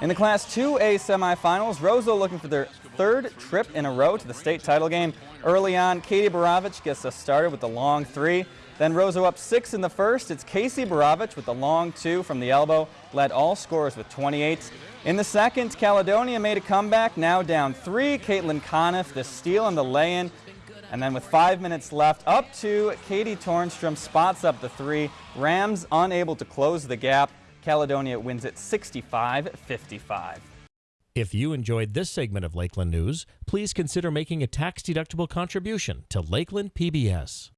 In the Class 2A semifinals, Roseau looking for their third trip in a row to the state title game. Early on, Katie Borovich gets us started with the long three. Then Roseau up six in the first. It's Casey Borovich with the long two from the elbow, led all scorers with 28. In the second, Caledonia made a comeback, now down three. Caitlin Conniff, the steal and the lay-in. And then with five minutes left, up two, Katie Tornstrom spots up the three. Rams unable to close the gap. Caledonia wins it 65-55. If you enjoyed this segment of Lakeland News, please consider making a tax-deductible contribution to Lakeland PBS.